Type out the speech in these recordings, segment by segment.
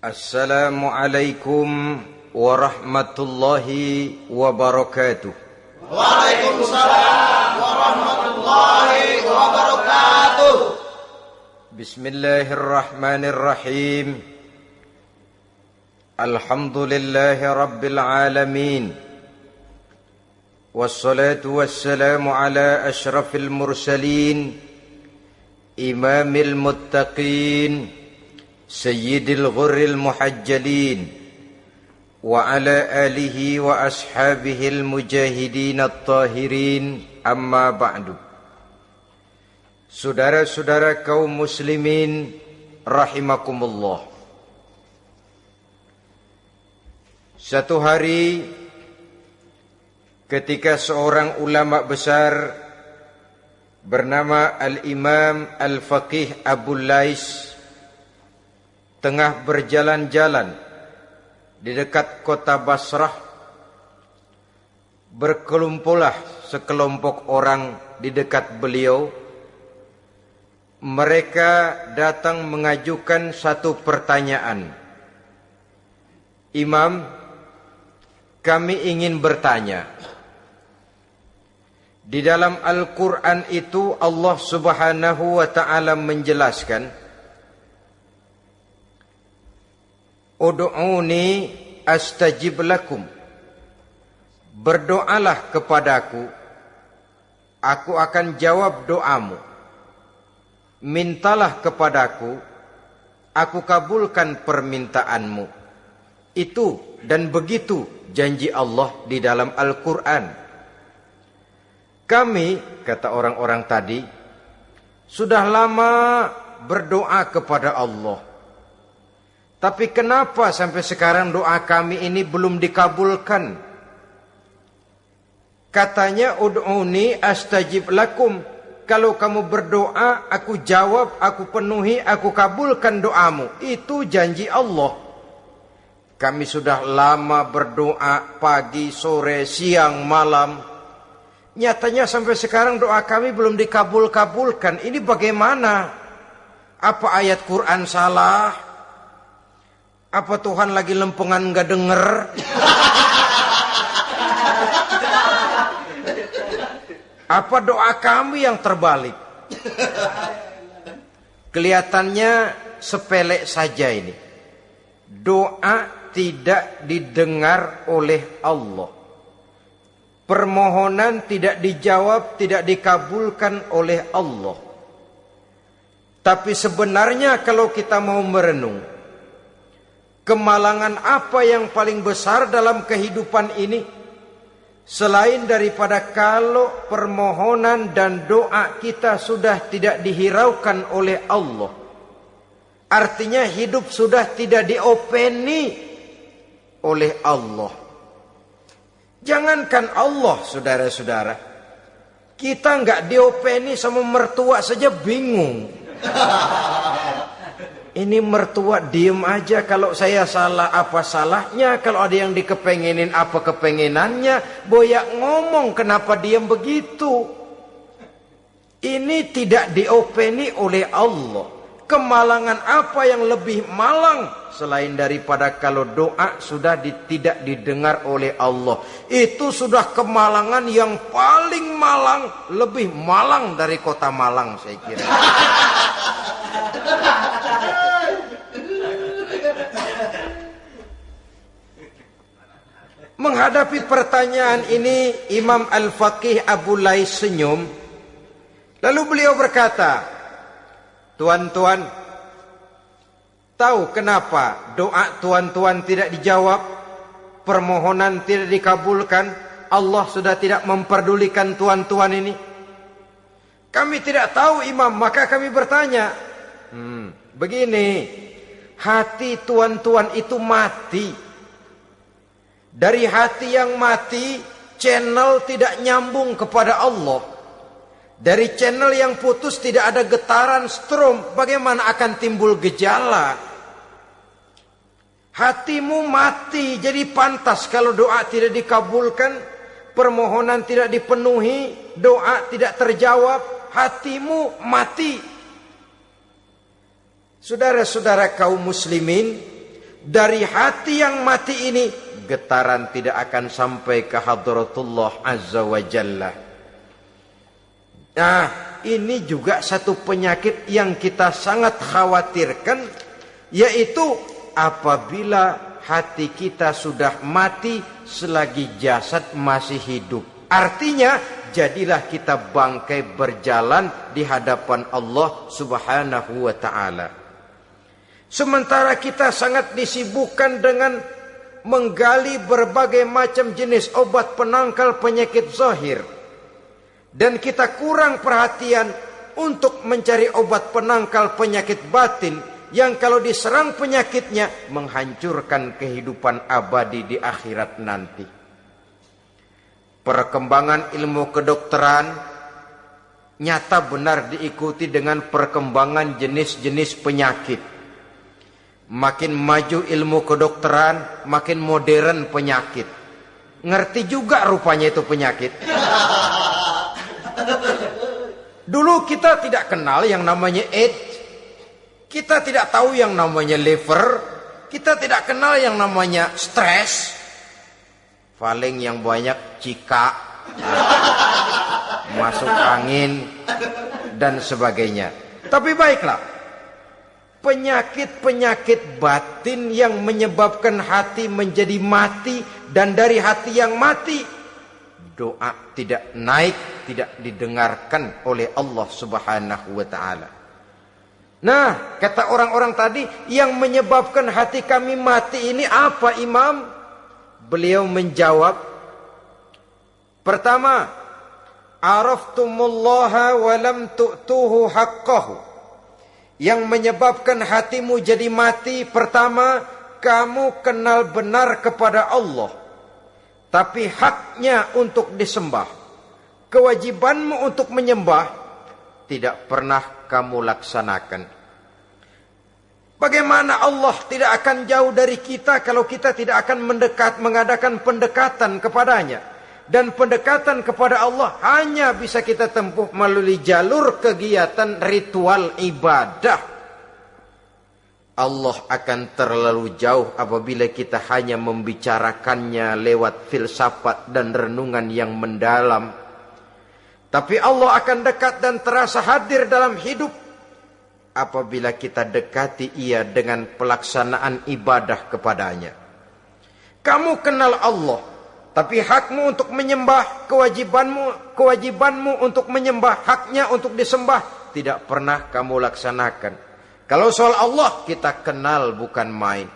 السلام عليكم ورحمة الله وبركاته. وعليكم السلام ورحمة الله وبركاته. بسم الله الرحمن الرحيم. الحمد لله رب العالمين. والصلاة والسلام على أشرف المرسلين إمام المتقين المتقين Sayyidil Ghurril Muhajjalin wa ala alihi wa ashabihil mujahidin al-tahirin amma ba'du. Saudara-saudara kaum muslimin rahimakumullah. Satu hari ketika seorang ulama besar bernama Al-Imam Al-Faqih Abu Lais tengah berjalan-jalan di dekat kota Basrah berkelumpulah sekelompok orang di dekat beliau. Mereka datang mengajukan satu pertanyaan. Imam kami ingin bertanya di dalam Al-Quran itu Allah subhanahu wa ta'ala menjelaskan Udu'uni astajib lakum. Berdoalah kepadaku. Aku akan jawab doamu. Mintalah kepadaku. Aku kabulkan permintaanmu. Itu dan begitu janji Allah di dalam Al-Quran. Kami, kata orang-orang tadi Sudah lama berdoa kepada Allah tapi kenapa sampai sekarang doa kami ini belum dikabulkan? Katanya ud'uni astajib lakum. Kalau kamu berdoa, aku jawab, aku penuhi, aku kabulkan doamu. Itu janji Allah. Kami sudah lama berdoa pagi, sore, siang, malam. Nyatanya sampai sekarang doa kami belum dikabul-kabulkan. Ini bagaimana? Apa ayat Quran salah? Apa Tuhan lagi lempengan nggak denger? Apa doa kami yang terbalik? Kelihatannya sepele saja ini. Doa tidak didengar oleh Allah. Permohonan tidak dijawab, tidak dikabulkan oleh Allah. Tapi sebenarnya kalau kita mau merenung, Kemalangan apa yang paling besar dalam kehidupan ini? Selain daripada kalau permohonan dan doa kita sudah tidak dihiraukan oleh Allah. Artinya hidup sudah tidak diopeni oleh Allah. Jangankan Allah saudara-saudara. Kita nggak diopeni sama mertua saja bingung. Ini mertua diem aja kalau saya salah apa salahnya Kalau ada yang dikepengenin apa kepengenannya Boyak ngomong kenapa diem begitu? Ini tidak diopeni oleh Allah. Kemalangan apa yang lebih malang Selain daripada kalau doa sudah di, tidak didengar oleh Allah. Itu sudah kemalangan yang paling malang Lebih malang dari kota Malang saya kira. Menghadapi pertanyaan ini Imam Al-Faqih Abu Lais senyum. Lalu beliau berkata Tuan-tuan Tahu kenapa doa tuan-tuan tidak dijawab? Permohonan tidak dikabulkan? Allah sudah tidak memperdulikan tuan-tuan ini? Kami tidak tahu imam. Maka kami bertanya hmm, Begini. Hati tuan-tuan itu mati. Dari hati yang mati, channel tidak nyambung kepada Allah. Dari channel yang putus tidak ada getaran strom, bagaimana akan timbul gejala? Hatimu mati, jadi pantas kalau doa tidak dikabulkan, permohonan tidak dipenuhi, doa tidak terjawab, hatimu mati. Saudara-saudara kaum muslimin, dari hati yang mati ini getaran tidak akan sampai ke hadratullah azza wa jalla. Nah, ini juga satu penyakit yang kita sangat khawatirkan yaitu apabila hati kita sudah mati selagi jasad masih hidup. Artinya jadilah kita bangkai berjalan di hadapan Allah Subhanahu wa taala. Sementara kita sangat disibukkan dengan menggali berbagai macam jenis obat penangkal penyakit zahir. Dan kita kurang perhatian untuk mencari obat penangkal penyakit batin yang kalau diserang penyakitnya menghancurkan kehidupan abadi di akhirat nanti. Perkembangan ilmu kedokteran nyata benar diikuti dengan perkembangan jenis-jenis penyakit. Makin maju ilmu kedokteran, makin modern penyakit. Ngerti juga rupanya itu penyakit. Dulu kita tidak kenal yang namanya AIDS. Kita tidak tahu yang namanya liver. Kita tidak kenal yang namanya stres. Paling yang banyak cika. Masuk angin. Dan sebagainya. Tapi baiklah penyakit-penyakit batin yang menyebabkan hati menjadi mati dan dari hati yang mati doa tidak naik tidak didengarkan oleh Allah Subhanahu wa taala. Nah, kata orang-orang tadi yang menyebabkan hati kami mati ini apa Imam? Beliau menjawab Pertama, araftumullaha wa lam tu'tuhu haqqahu. Yang menyebabkan hatimu jadi mati pertama kamu kenal benar kepada Allah. Tapi haknya untuk disembah. Kewajibanmu untuk menyembah tidak pernah kamu laksanakan bagaimana Allah tidak akan jauh dari kita kalau kita tidak akan mendekat mengadakan pendekatan kepadanya dan pendekatan kepada Allah hanya bisa kita tempuh melalui jalur kegiatan ritual ibadah. Allah akan terlalu jauh apabila kita hanya membicarakannya lewat filsafat dan renungan yang mendalam. Tapi Allah akan dekat dan terasa hadir dalam hidup apabila kita dekati ia dengan pelaksanaan ibadah kepadanya. Kamu kenal Allah tapi hakmu untuk menyembah, kewajibanmu, kewajibanmu untuk menyembah, haknya untuk disembah tidak pernah kamu laksanakan. Kalau soal Allah kita kenal bukan main.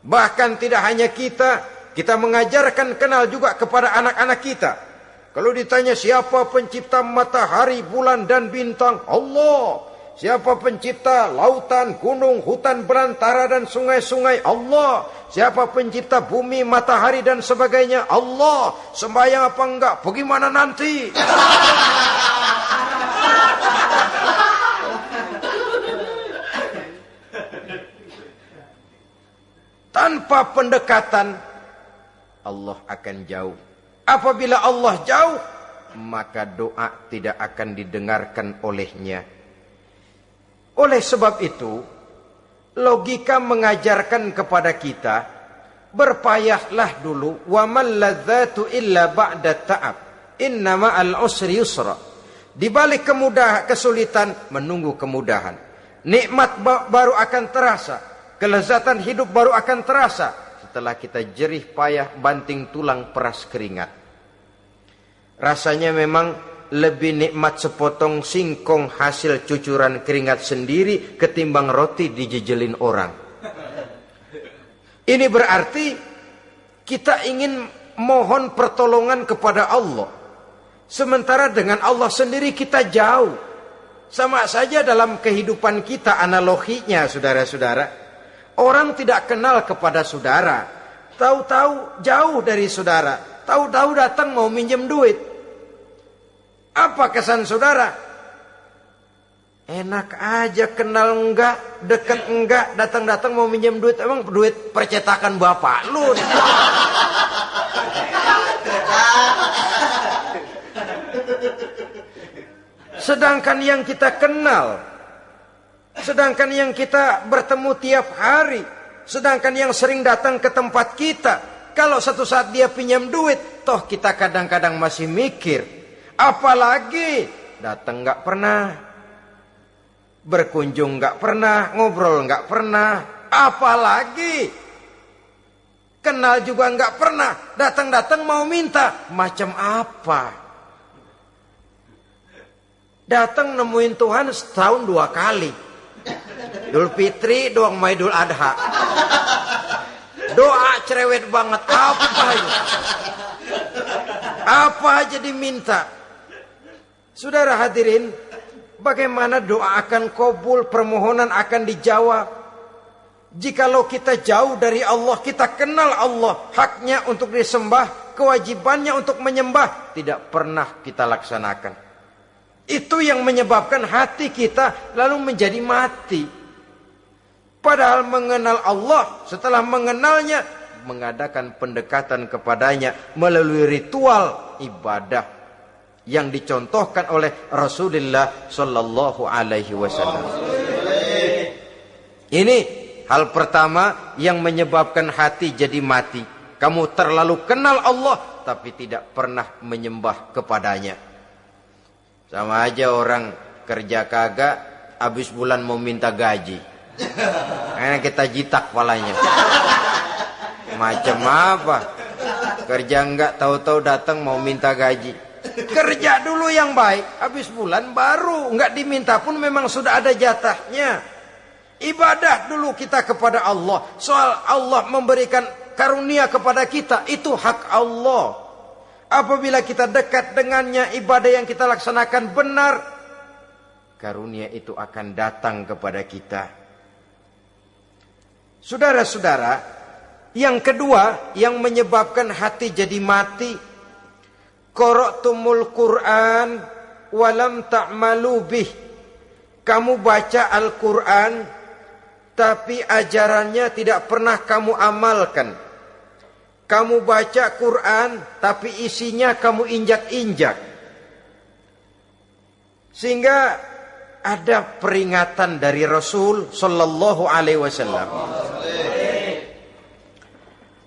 Bahkan tidak hanya kita, kita mengajarkan kenal juga kepada anak-anak kita. Kalau ditanya siapa pencipta matahari, bulan dan bintang? Allah. Siapa pencipta lautan, gunung, hutan belantara dan sungai-sungai? Allah. Siapa pencipta bumi, matahari dan sebagainya? Allah. Sembahyang apa enggak? Bagaimana nanti? Tanpa pendekatan Allah akan jauh. Apabila Allah jauh, maka doa tidak akan didengarkan olehnya. Oleh sebab itu, logika mengajarkan kepada kita berpayahlah dulu ladzatu illa ba'da ta'ab. Innama al-usri yusra. Di balik kemudahan kesulitan menunggu kemudahan. Nikmat baru akan terasa, kelezatan hidup baru akan terasa setelah kita jerih payah banting tulang peras keringat. Rasanya memang lebih nikmat sepotong singkong hasil cucuran keringat sendiri ketimbang roti dijejelin orang. Ini berarti kita ingin mohon pertolongan kepada Allah. Sementara dengan Allah sendiri kita jauh. Sama saja dalam kehidupan kita analoginya saudara-saudara. Orang tidak kenal kepada saudara. Tahu-tahu jauh dari saudara. Tahu-tahu datang mau minjem duit. Apa kesan saudara? Enak aja kenal enggak, deket enggak, datang-datang mau minjem duit. Emang duit percetakan bapak lu. Sedangkan yang kita kenal, sedangkan yang kita bertemu tiap hari, Sedangkan yang sering datang ke tempat kita, kalau satu saat dia pinjam duit, toh kita kadang-kadang masih mikir. Apalagi datang nggak pernah, berkunjung nggak pernah, ngobrol nggak pernah, apalagi kenal juga nggak pernah, datang-datang mau minta, macam apa? Datang nemuin Tuhan setahun dua kali. Idul Fitri doang mau Idul Adha. Doa cerewet banget apa itu? Apa aja diminta. Saudara hadirin, bagaimana doa akan kabul, permohonan akan dijawab? Jikalau kita jauh dari Allah, kita kenal Allah, haknya untuk disembah, kewajibannya untuk menyembah, tidak pernah kita laksanakan. Itu yang menyebabkan hati kita lalu menjadi mati. Padahal mengenal Allah, setelah mengenalnya, mengadakan pendekatan kepadanya melalui ritual ibadah yang dicontohkan oleh Rasulullah Sallallahu Alaihi Wasallam. Ini hal pertama yang menyebabkan hati jadi mati. Kamu terlalu kenal Allah tapi tidak pernah menyembah kepadanya. Sama aja orang kerja kagak, habis bulan mau minta gaji. Karena kita jitak palanya. Macam apa? Kerja enggak tahu-tahu datang mau minta gaji. Kerja dulu yang baik, habis bulan baru enggak diminta pun memang sudah ada jatahnya. Ibadah dulu kita kepada Allah. Soal Allah memberikan karunia kepada kita itu hak Allah. Apabila kita dekat dengannya, ibadah yang kita laksanakan benar, karunia itu akan datang kepada kita. Saudara-saudara, yang kedua yang menyebabkan hati jadi mati, qara'tumul Quran walam ta'malu bih. Kamu baca Al-Quran, tapi ajarannya tidak pernah kamu amalkan. Kamu baca Quran tapi isinya kamu injak-injak. Sehingga ada peringatan dari Rasul sallallahu alaihi wasallam.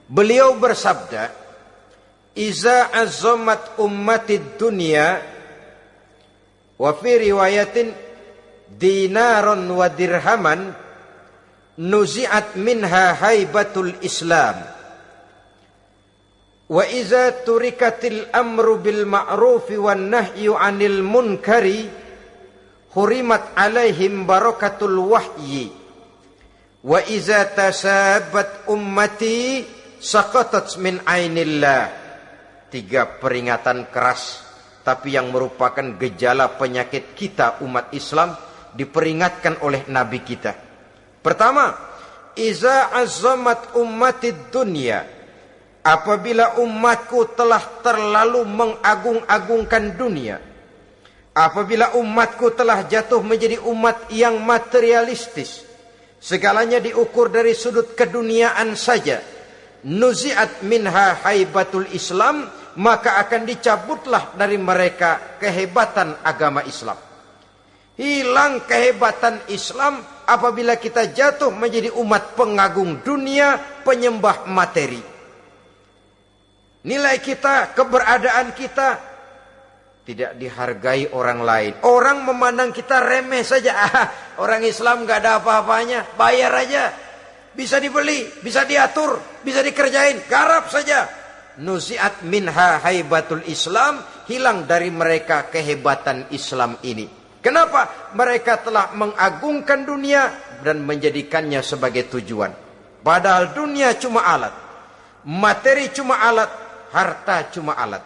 Beliau bersabda, "Iza azamat ummatid dunya wa fi riwayatin dinaron wa dirhaman nuzi'at minha haibatul Islam." Wa iza turikatil amru bil ma'rufi wan nahyu 'anil munkari hurimat alaihim barakatul wahyi. Wa saqatat min ainillah. Tiga peringatan keras tapi yang merupakan gejala penyakit kita umat Islam diperingatkan oleh nabi kita. Pertama iza azamat ummatid dunya apabila umatku telah terlalu mengagung-agungkan dunia apabila umatku telah jatuh menjadi umat yang materialistis segalanya diukur dari sudut keduniaan saja. Nuziat minha haibatul islam maka akan dicabutlah dari mereka kehebatan agama Islam. Hilang kehebatan Islam apabila kita jatuh menjadi umat pengagung dunia penyembah materi Nilai kita, keberadaan kita tidak dihargai orang lain. Orang memandang kita remeh saja. Ah, orang Islam gak ada apa-apanya. Bayar aja. Bisa dibeli, bisa diatur, bisa dikerjain. Garap saja. Nuziat minha haibatul Islam. Hilang dari mereka kehebatan Islam ini. Kenapa? Mereka telah mengagungkan dunia dan menjadikannya sebagai tujuan. Padahal dunia cuma alat. Materi cuma alat harta cuma alat.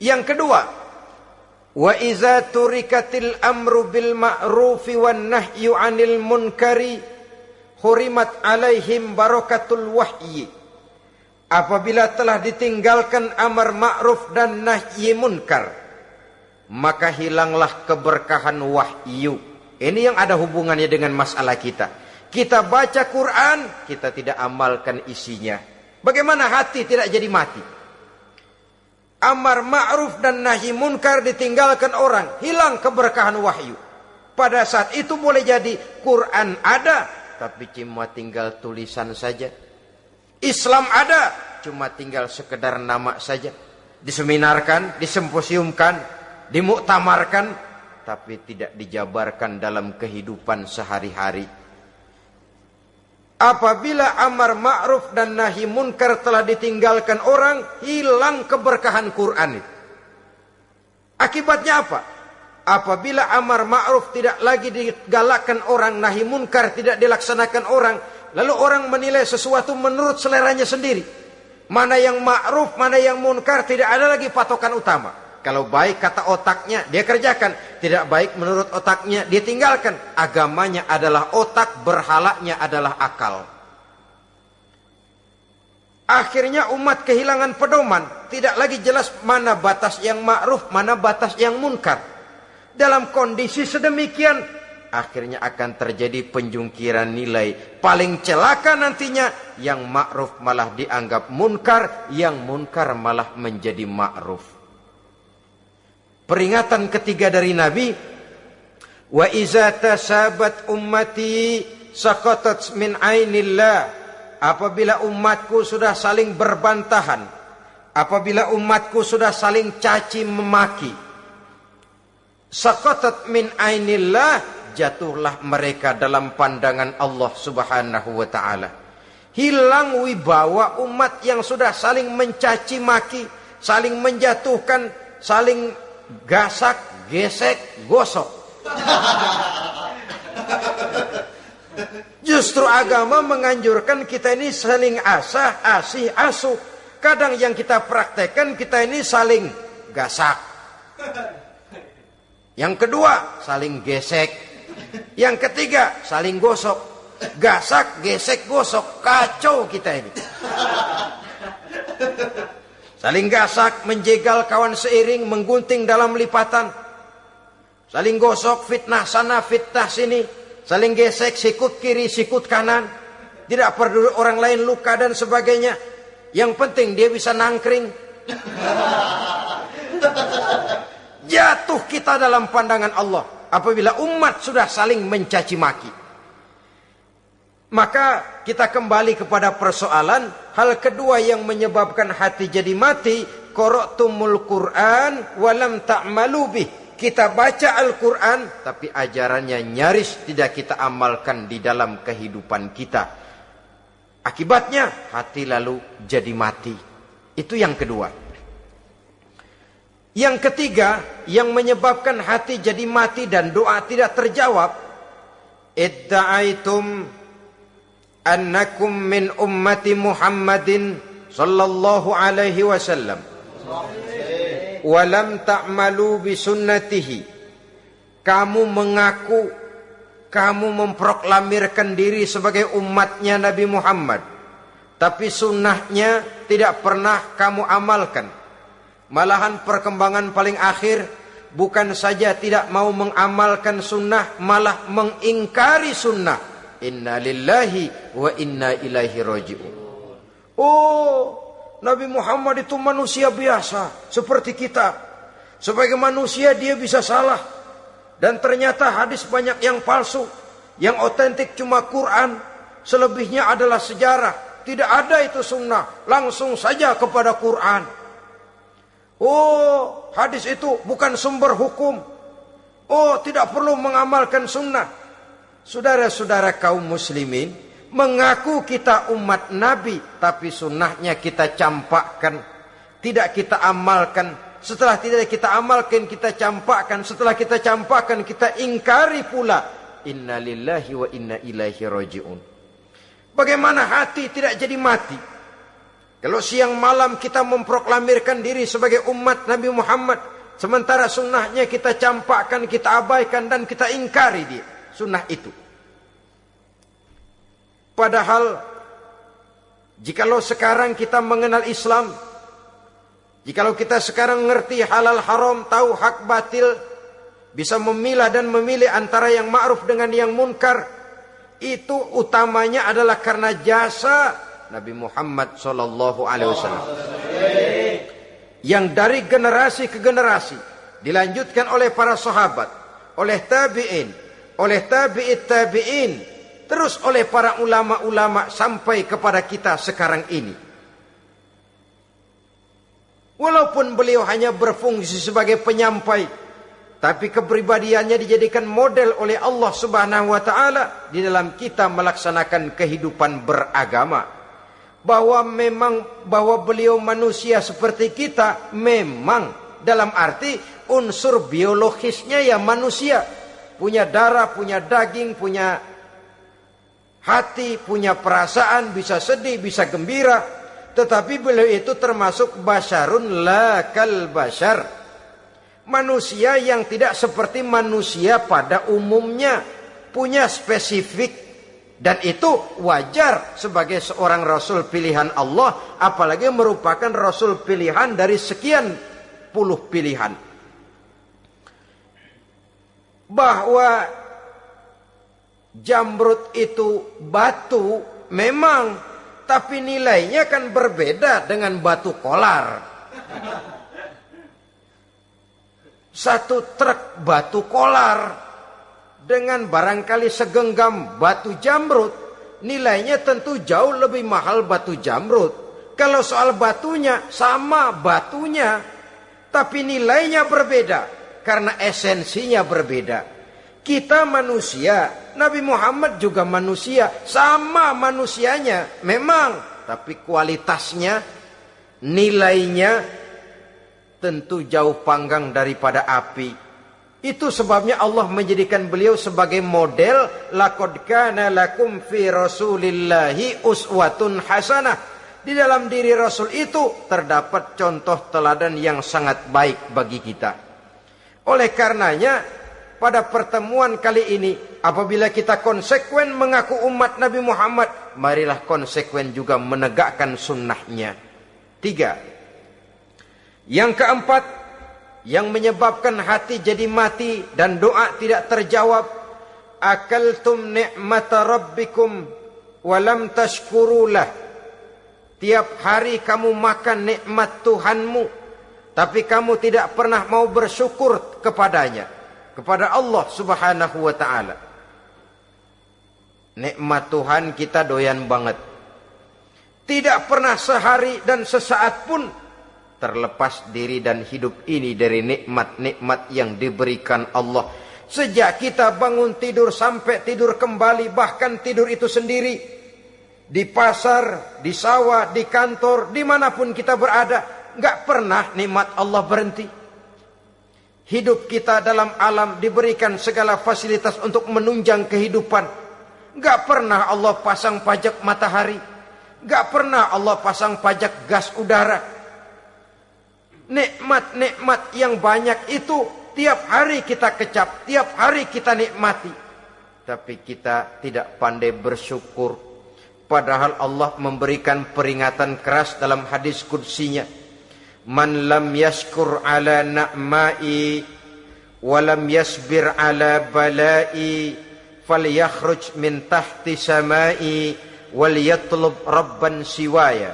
Yang kedua, wa iza turikatil amru bil ma'rufi wan nahyu 'anil munkari hurimat alaihim barakatul wahyi. Apabila telah ditinggalkan amar ma'ruf dan nahi munkar, maka hilanglah keberkahan wahyu. Ini yang ada hubungannya dengan masalah kita. Kita baca Quran, kita tidak amalkan isinya. Bagaimana hati tidak jadi mati? Amar ma'ruf dan nahi munkar ditinggalkan orang, hilang keberkahan wahyu. Pada saat itu boleh jadi Quran ada, tapi cuma tinggal tulisan saja. Islam ada, cuma tinggal sekedar nama saja. Diseminarkan, disemposiumkan, dimuktamarkan, tapi tidak dijabarkan dalam kehidupan sehari-hari. Apabila amar ma'ruf dan nahi munkar telah ditinggalkan orang, hilang keberkahan Quran itu. Akibatnya apa? Apabila amar ma'ruf tidak lagi digalakkan orang, nahi munkar tidak dilaksanakan orang, lalu orang menilai sesuatu menurut seleranya sendiri. Mana yang ma'ruf, mana yang munkar, tidak ada lagi patokan utama. Kalau baik kata otaknya, dia kerjakan. Tidak baik menurut otaknya, dia tinggalkan. Agamanya adalah otak, berhalanya adalah akal. Akhirnya umat kehilangan pedoman. Tidak lagi jelas mana batas yang ma'ruf, mana batas yang munkar. Dalam kondisi sedemikian, akhirnya akan terjadi penjungkiran nilai. Paling celaka nantinya, yang ma'ruf malah dianggap munkar, yang munkar malah menjadi ma'ruf. Peringatan ketiga dari Nabi, wa iza tasabat ummati saqatat min ainillah. Apabila umatku sudah saling berbantahan, apabila umatku sudah saling caci memaki, saqatat min ainillah, jatuhlah mereka dalam pandangan Allah Subhanahu wa taala. Hilang wibawa umat yang sudah saling mencaci maki, saling menjatuhkan, saling gasak, gesek, gosok. Justru agama menganjurkan kita ini saling asah, asih, asuh. Kadang yang kita praktekkan kita ini saling gasak. Yang kedua, saling gesek. Yang ketiga, saling gosok. Gasak, gesek, gosok. Kacau kita ini. Saling gasak, menjegal kawan seiring, menggunting dalam lipatan. Saling gosok, fitnah sana, fitnah sini. Saling gesek, sikut kiri, sikut kanan. Tidak perlu orang lain luka dan sebagainya. Yang penting dia bisa nangkring. Jatuh kita dalam pandangan Allah. Apabila umat sudah saling mencaci maki. Maka kita kembali kepada persoalan hal kedua yang menyebabkan hati jadi mati qara'tumul Quran walam ta'malu bih. Kita baca Al-Quran tapi ajarannya nyaris tidak kita amalkan di dalam kehidupan kita. Akibatnya hati lalu jadi mati. Itu yang kedua. Yang ketiga yang menyebabkan hati jadi mati dan doa tidak terjawab. Idda'aitum annakum min ummati Muhammadin sallallahu alaihi wasallam wa lam ta'malu bi sunnatihi kamu mengaku kamu memproklamirkan diri sebagai umatnya Nabi Muhammad. Tapi sunnahnya tidak pernah kamu amalkan. Malahan perkembangan paling akhir bukan saja tidak mau mengamalkan sunnah malah mengingkari sunnah Inna lillahi wa inna ilaihi raji'un. Oh, Nabi Muhammad itu manusia biasa seperti kita. Sebagai manusia dia bisa salah. Dan ternyata hadis banyak yang palsu. Yang otentik cuma Quran. Selebihnya adalah sejarah. Tidak ada itu sunnah. Langsung saja kepada Quran. Oh, hadis itu bukan sumber hukum. Oh, tidak perlu mengamalkan sunnah. Saudara-saudara kaum muslimin, mengaku kita umat Nabi, tapi sunnahnya kita campakkan, tidak kita amalkan. Setelah tidak kita amalkan, kita campakkan. Setelah kita campakkan, kita ingkari pula. Inna lillahi wa inna ilaihi roji'un. Bagaimana hati tidak jadi mati? Kalau siang malam kita memproklamirkan diri sebagai umat Nabi Muhammad. Sementara sunnahnya kita campakkan, kita abaikan dan kita ingkari dia sunnah itu. Padahal jikalau sekarang kita mengenal Islam, jikalau kita sekarang ngerti halal haram, tahu hak batil, bisa memilah dan memilih antara yang ma'ruf dengan yang munkar, itu utamanya adalah karena jasa Nabi Muhammad sallallahu alaihi wasallam. Yang dari generasi ke generasi dilanjutkan oleh para sahabat, oleh tabi'in, oleh tabi'it tabi'in, terus oleh para ulama-ulama sampai kepada kita sekarang ini. Walaupun beliau hanya berfungsi sebagai penyampai, tapi kepribadiannya dijadikan model oleh Allah Subhanahu wa taala di dalam kita melaksanakan kehidupan beragama. Bahwa memang bahwa beliau manusia seperti kita memang dalam arti unsur biologisnya ya manusia punya darah, punya daging, punya hati, punya perasaan, bisa sedih, bisa gembira. Tetapi beliau itu termasuk basyarun la kal basyar. Manusia yang tidak seperti manusia pada umumnya. Punya spesifik dan itu wajar sebagai seorang rasul pilihan Allah. Apalagi merupakan rasul pilihan dari sekian puluh pilihan bahwa jamrut itu batu memang tapi nilainya kan berbeda dengan batu kolar. Satu truk batu kolar dengan barangkali segenggam batu jamrut nilainya tentu jauh lebih mahal batu jamrut. Kalau soal batunya sama batunya tapi nilainya berbeda karena esensinya berbeda. Kita manusia, Nabi Muhammad juga manusia, sama manusianya, memang, tapi kualitasnya, nilainya tentu jauh panggang daripada api. Itu sebabnya Allah menjadikan beliau sebagai model laqad kana lakum fi rasulillahi uswatun hasanah. Di dalam diri Rasul itu terdapat contoh teladan yang sangat baik bagi kita. Oleh karenanya, pada pertemuan kali ini, apabila kita konsekuen mengaku umat Nabi Muhammad, marilah konsekuen juga menegakkan sunnahnya. Tiga. Yang keempat, yang menyebabkan hati jadi mati dan doa tidak terjawab. Akaltum ni'mata rabbikum walam tashkurulah. Tiap hari kamu makan nikmat Tuhanmu tapi kamu tidak pernah mau bersyukur kepadanya kepada Allah Subhanahu wa taala. Nikmat Tuhan kita doyan banget. Tidak pernah sehari dan sesaat pun terlepas diri dan hidup ini dari nikmat-nikmat yang diberikan Allah. Sejak kita bangun tidur sampai tidur kembali bahkan tidur itu sendiri di pasar, di sawah, di kantor, di mana pun kita berada, nggak pernah nikmat Allah berhenti. Hidup kita dalam alam diberikan segala fasilitas untuk menunjang kehidupan. Nggak pernah Allah pasang pajak matahari. Nggak pernah Allah pasang pajak gas udara. Nikmat-nikmat yang banyak itu tiap hari kita kecap, tiap hari kita nikmati. Tapi kita tidak pandai bersyukur. Padahal Allah memberikan peringatan keras dalam hadis kudsinya man lam yashkur ala na'mai wa lam yasbir ala balai falyakhruj min tahti samai wal yatlub rabban siwaya.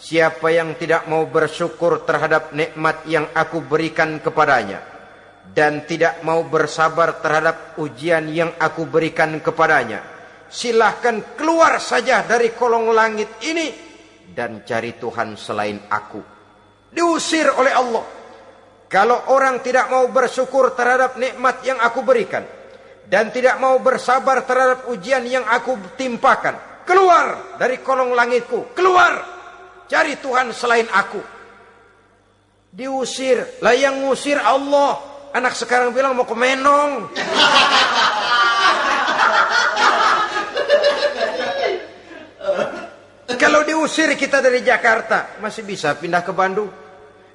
Siapa yang tidak mau bersyukur terhadap nikmat yang aku berikan kepadanya dan tidak mau bersabar terhadap ujian yang aku berikan kepadanya silahkan keluar saja dari kolong langit ini dan cari Tuhan selain aku Diusir oleh Allah. Kalau orang tidak mau bersyukur terhadap nikmat yang aku berikan. Dan tidak mau bersabar terhadap ujian yang aku timpakan. Keluar dari kolong langitku. Keluar. Cari Tuhan selain aku. Diusir. Lah yang ngusir Allah. Anak sekarang bilang mau ke Menong. Kalau diusir kita dari Jakarta, masih bisa pindah ke Bandung.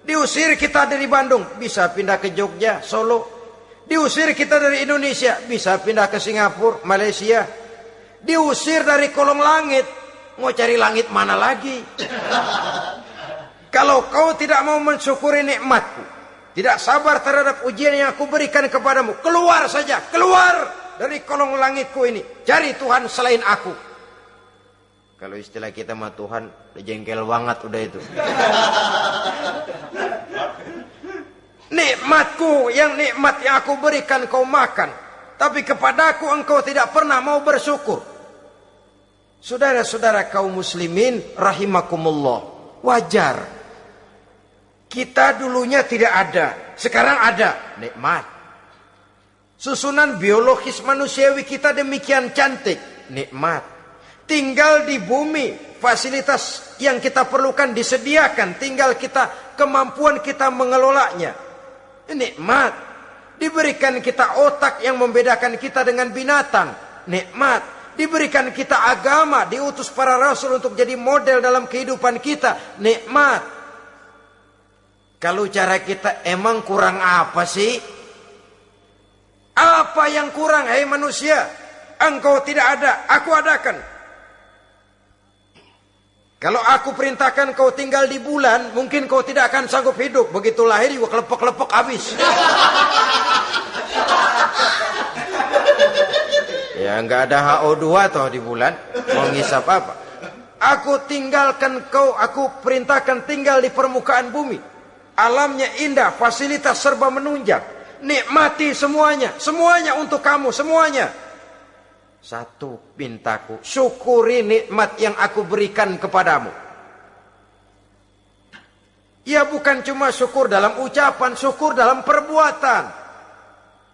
Diusir kita dari Bandung, bisa pindah ke Jogja, Solo. Diusir kita dari Indonesia, bisa pindah ke Singapura, Malaysia. Diusir dari kolong langit, mau cari langit mana lagi? Kalau kau tidak mau mensyukuri nikmatku, tidak sabar terhadap ujian yang aku berikan kepadamu, keluar saja, keluar dari kolong langitku ini. Cari Tuhan selain aku. Kalau istilah kita mah Tuhan jengkel banget udah itu. Nikmatku yang nikmat yang aku berikan kau makan. tapi kepadaku engkau tidak pernah mau bersyukur. Saudara-saudara kaum muslimin rahimakumullah. Wajar. Kita dulunya tidak ada, sekarang ada. Nikmat. Susunan biologis manusiawi kita demikian cantik. Nikmat. Tinggal di bumi, fasilitas yang kita perlukan disediakan, tinggal kita kemampuan kita mengelolanya. Nikmat. Diberikan kita otak yang membedakan kita dengan binatang. Nikmat. Diberikan kita agama, diutus para rasul untuk jadi model dalam kehidupan kita. Nikmat. Kalau cara kita emang kurang apa sih? Apa yang kurang, hei manusia? Engkau tidak ada, aku adakan. Kalau aku perintahkan kau tinggal di bulan, mungkin kau tidak akan sanggup hidup. Begitu lahir juga kelepok-kelepok habis. ya nggak ada HO2 toh di bulan. Mau ngisap apa? Aku tinggalkan kau, aku perintahkan tinggal di permukaan bumi. Alamnya indah, fasilitas serba menunjang. Nikmati semuanya, semuanya untuk kamu, semuanya. Satu pintaku, syukuri nikmat yang aku berikan kepadamu. Ya bukan cuma syukur dalam ucapan, syukur dalam perbuatan.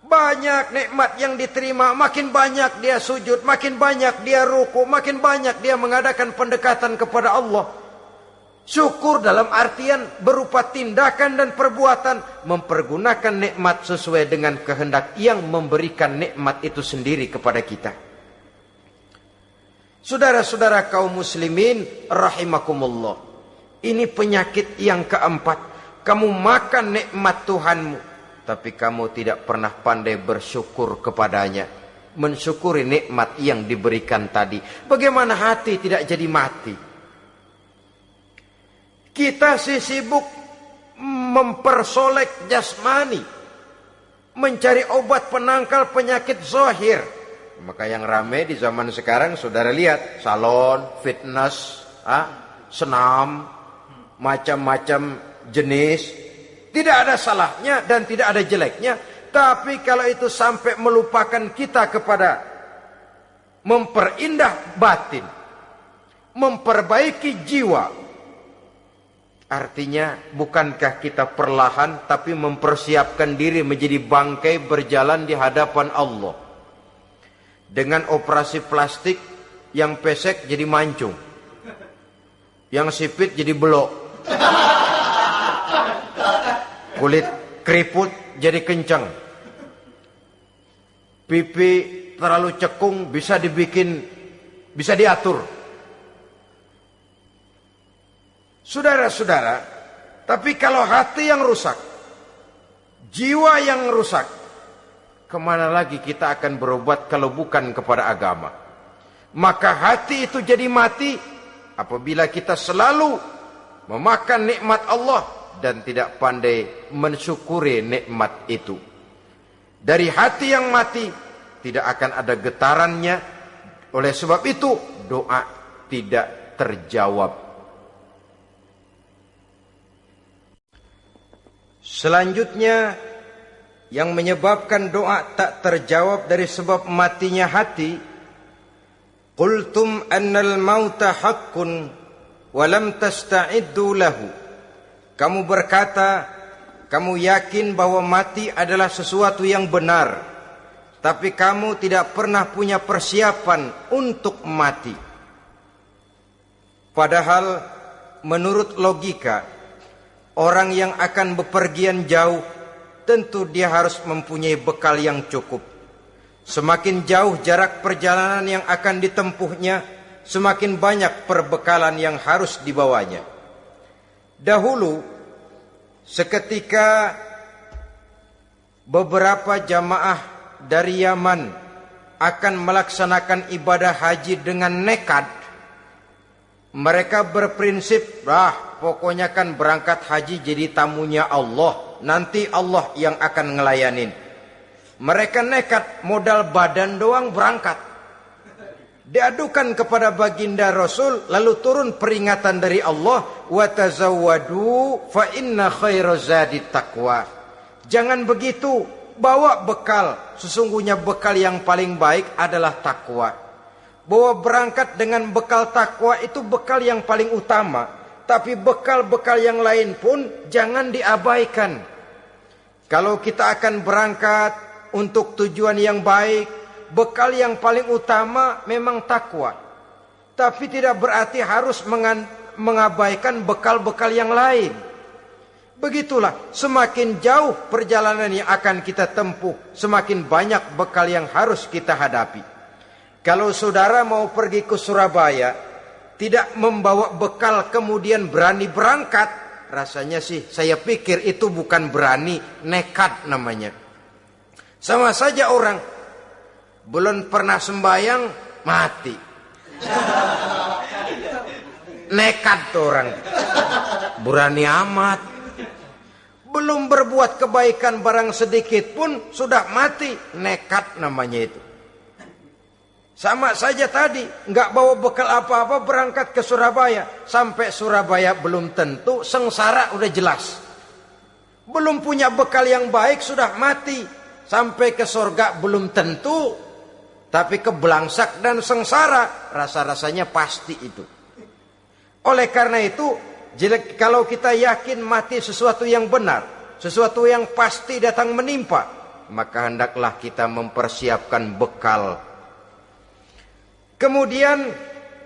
Banyak nikmat yang diterima, makin banyak dia sujud, makin banyak dia ruku, makin banyak dia mengadakan pendekatan kepada Allah. Syukur dalam artian berupa tindakan dan perbuatan mempergunakan nikmat sesuai dengan kehendak yang memberikan nikmat itu sendiri kepada kita. Saudara-saudara kaum muslimin rahimakumullah. Ini penyakit yang keempat. Kamu makan nikmat Tuhanmu. Tapi kamu tidak pernah pandai bersyukur kepadanya. Mensyukuri nikmat yang diberikan tadi. Bagaimana hati tidak jadi mati. Kita sih sibuk mempersolek jasmani. Mencari obat penangkal penyakit zohir maka yang rame di zaman sekarang saudara lihat salon, fitness, ah, senam, macam-macam jenis. Tidak ada salahnya dan tidak ada jeleknya. Tapi kalau itu sampai melupakan kita kepada memperindah batin, memperbaiki jiwa. Artinya bukankah kita perlahan tapi mempersiapkan diri menjadi bangkai berjalan di hadapan Allah dengan operasi plastik yang pesek jadi mancung. Yang sipit jadi belok. Kulit keriput jadi kencang pipi terlalu cekung bisa dibikin bisa diatur. Saudara-saudara tapi kalau hati yang rusak jiwa yang rusak Ke mana lagi kita akan berobat kalau bukan kepada agama? Maka hati itu jadi mati apabila kita selalu memakan nikmat Allah dan tidak pandai mensyukuri nikmat itu. Dari hati yang mati tidak akan ada getarannya. Oleh sebab itu doa tidak terjawab. Selanjutnya yang menyebabkan doa tak terjawab dari sebab matinya hati qultum annal mauta haqqun wa lam tasta'iddu lahu. Kamu berkata kamu yakin bahwa mati adalah sesuatu yang benar tapi kamu tidak pernah punya persiapan untuk mati. Padahal menurut logika orang yang akan bepergian jauh tentu dia harus mempunyai bekal yang cukup. Semakin jauh jarak perjalanan yang akan ditempuhnya, semakin banyak perbekalan yang harus dibawanya. Dahulu, seketika beberapa jamaah dari Yaman akan melaksanakan ibadah haji dengan nekat, mereka berprinsip, ah pokoknya kan berangkat haji jadi tamunya Allah nanti Allah yang akan ngelayanin. Mereka nekat modal badan doang berangkat. Diadukan kepada baginda Rasul lalu turun peringatan dari Allah wa tazawwadu fa inna khairazadi taqwa. Jangan begitu, bawa bekal. Sesungguhnya bekal yang paling baik adalah takwa. Bawa berangkat dengan bekal takwa itu bekal yang paling utama. Tapi bekal-bekal yang lain pun jangan diabaikan. Kalau kita akan berangkat untuk tujuan yang baik, bekal yang paling utama memang takwa. Tapi tidak berarti harus mengabaikan bekal-bekal yang lain. Begitulah, semakin jauh perjalanan yang akan kita tempuh, semakin banyak bekal yang harus kita hadapi. Kalau saudara mau pergi ke Surabaya, tidak membawa bekal kemudian berani berangkat, rasanya sih saya pikir itu bukan berani, nekat namanya. Sama saja orang belum pernah sembahyang mati. Nekat tuh orang. Berani amat. Belum berbuat kebaikan barang sedikit pun sudah mati. Nekat namanya itu. Sama saja tadi, nggak bawa bekal apa-apa berangkat ke Surabaya. Sampai Surabaya belum tentu, sengsara udah jelas. Belum punya bekal yang baik sudah mati. Sampai ke surga belum tentu. Tapi kebelangsak dan sengsara, rasa-rasanya pasti itu. Oleh karena itu, kalau kita yakin mati sesuatu yang benar, sesuatu yang pasti datang menimpa, maka hendaklah kita mempersiapkan bekal. Kemudian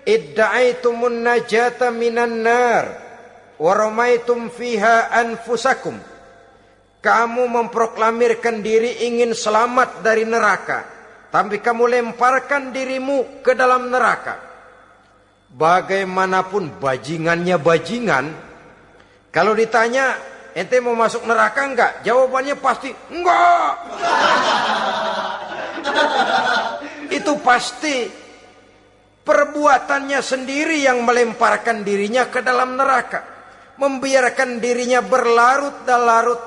idda'aitumun najata minan nar wa ramaitum fiha anfusakum. Kamu memproklamirkan diri ingin selamat dari neraka, tapi kamu lemparkan dirimu ke dalam neraka bagaimanapun bajingannya bajingan, kalau ditanya ente mau masuk neraka enggak? Jawabannya pasti enggak. Itu pasti perbuatannya sendiri yang melemparkan dirinya ke dalam neraka. Membiarkan dirinya berlarut dan larut.